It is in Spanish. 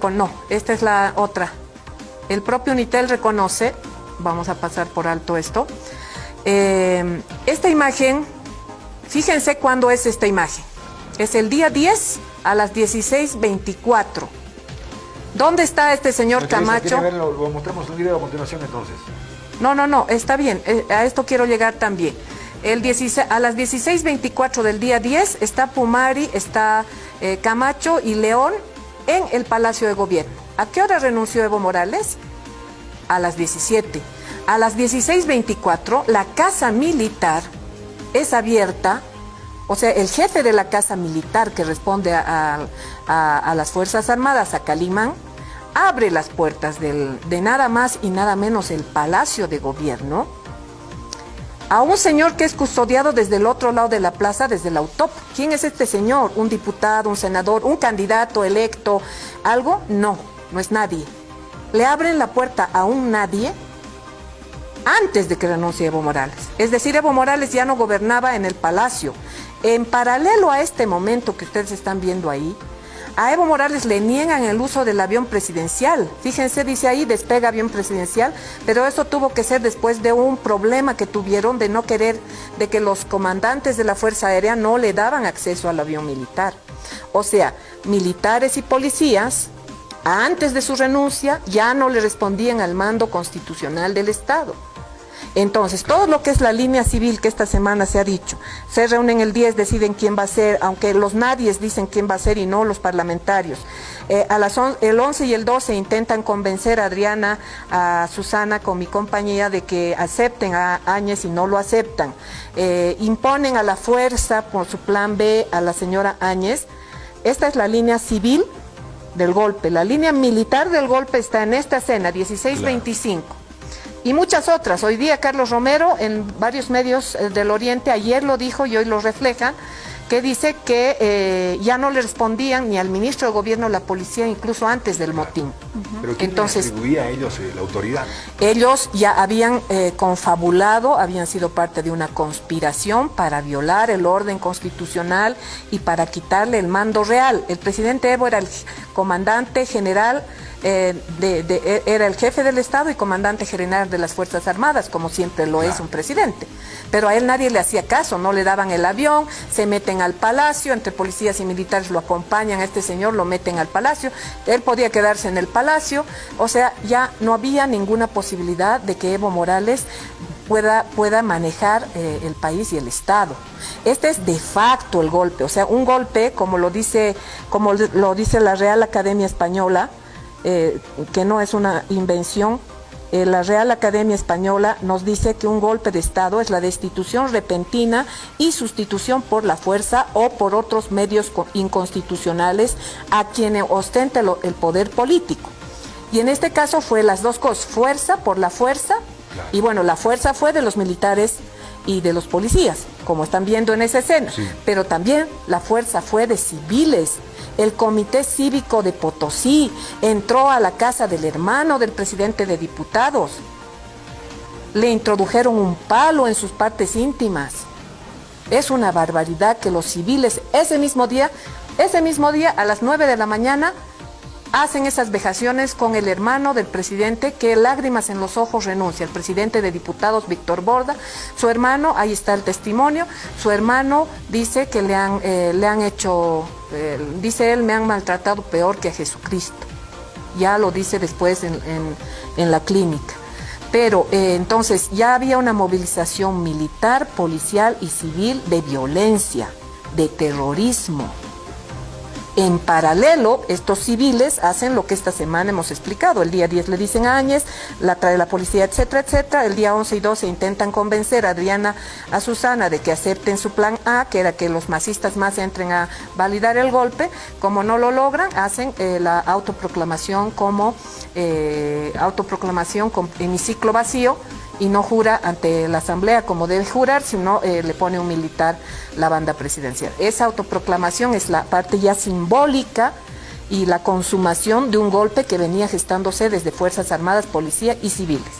No, esta es la otra. El propio Unitel reconoce, vamos a pasar por alto esto, eh, esta imagen, fíjense cuándo es esta imagen. Es el día 10 a las 16.24. ¿Dónde está este señor Camacho? lo, mostramos el video a continuación entonces. No, no, no, está bien, eh, a esto quiero llegar también. El 16, a las 16.24 del día 10 está Pumari, está eh, Camacho y León en el Palacio de Gobierno. ¿A qué hora renunció Evo Morales? A las 17. A las 16.24 la Casa Militar es abierta, o sea, el jefe de la Casa Militar que responde a, las Fuerzas Armadas, a Calimán, abre las puertas de nada más y nada menos el Palacio de Gobierno a un señor que es custodiado desde el otro lado de la plaza, desde la UTOP. ¿Quién es este señor? ¿Un diputado, un senador, un candidato electo? ¿Algo? No, no es nadie. Le abren la puerta a un nadie antes de que renuncie Evo Morales. Es decir, Evo Morales ya no gobernaba en el palacio. En paralelo a este momento que ustedes están viendo ahí, a Evo Morales le niegan el uso del avión presidencial. Fíjense, dice ahí, despega avión presidencial, pero eso tuvo que ser después de un problema que tuvieron de no querer, de que los comandantes de la Fuerza Aérea no le daban acceso al avión militar. O sea, militares y policías, antes de su renuncia, ya no le respondían al mando constitucional del Estado. Entonces, todo lo que es la línea civil que esta semana se ha dicho, se reúnen el 10, deciden quién va a ser, aunque los nadies dicen quién va a ser y no los parlamentarios. Eh, a las el 11 y el 12 intentan convencer a Adriana, a Susana con mi compañía de que acepten a Áñez y no lo aceptan. Eh, imponen a la fuerza por su plan B a la señora Áñez. Esta es la línea civil del golpe. La línea militar del golpe está en esta escena, 1625 y muchas otras. Hoy día Carlos Romero en varios medios eh, del Oriente, ayer lo dijo y hoy lo refleja, que dice que eh, ya no le respondían ni al ministro de Gobierno, la policía, incluso antes del motín. ¿Pero quién Entonces, atribuía a ellos eh, la autoridad? Ellos ya habían confabulado, habían sido parte de una conspiración para violar el orden constitucional y para quitarle el mando real. El presidente Evo era el comandante general eh, de, era el jefe del Estado y comandante general de las Fuerzas Armadas, como siempre lo es un presidente. Pero a él nadie le hacía caso, no le daban el avión, se meten al palacio, entre policías y militares lo acompañan a este señor, lo meten al palacio, él podía quedarse en el palacio, o sea, ya no había ninguna posibilidad de que Evo Morales pueda, pueda manejar eh, el país y el Estado. Este es de facto el golpe, o sea, un golpe, como lo dice, como lo dice la Real Academia Española, eh, que no es una invención. Eh, la Real Academia Española nos dice que un golpe de Estado es la destitución repentina y sustitución por la fuerza o por otros medios inconstitucionales a quienes ostenta el poder político. Y en este caso fue las dos cosas, fuerza por la fuerza, y bueno, la fuerza fue de los militares y de los policías, como están viendo en esa escena, pero también la fuerza fue de civiles, el Comité Cívico de Potosí entró a la casa del hermano del presidente de diputados. Le introdujeron un palo en sus partes íntimas. Es una barbaridad que los civiles ese mismo día, ese mismo día a las 9 de la mañana hacen esas vejaciones con el hermano del presidente que lágrimas en los ojos renuncia, el presidente de diputados Víctor Borda, su hermano, ahí está el testimonio, su hermano dice que le han, eh, le han hecho, eh, dice él, me han maltratado peor que a Jesucristo, ya lo dice después en, la clínica. Pero eh, entonces ya había una movilización militar, policial y civil de violencia, de terrorismo. En paralelo, estos civiles hacen lo que esta semana hemos explicado. El día 10 le dicen a Áñez, la trae la policía, etcétera, etcétera. El día 11 y 12 intentan convencer a Adriana, a Susana, de que acepten su plan A, que era que los masistas más entren a validar el golpe. Como no lo logran, hacen eh, la autoproclamación como eh, autoproclamación con hemiciclo vacío y no jura ante la Asamblea como debe jurar, sino eh, le pone un militar la banda presidencial. Esa autoproclamación es la parte ya simbólica y la consumación de un golpe que venía gestándose desde Fuerzas Armadas, Policía y Civiles.